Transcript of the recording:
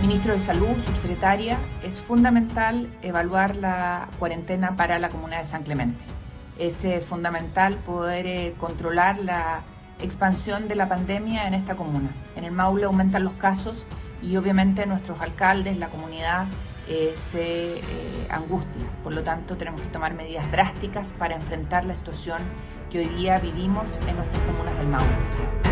ministro de Salud, subsecretaria, es fundamental evaluar la cuarentena para la comuna de San Clemente. Es eh, fundamental poder eh, controlar la expansión de la pandemia en esta comuna. En el Maule aumentan los casos y obviamente nuestros alcaldes, la comunidad eh, se eh, angustia. Por lo tanto, tenemos que tomar medidas drásticas para enfrentar la situación que hoy día vivimos en nuestras comunas del Maule.